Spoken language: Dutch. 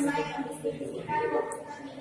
Might be kind of.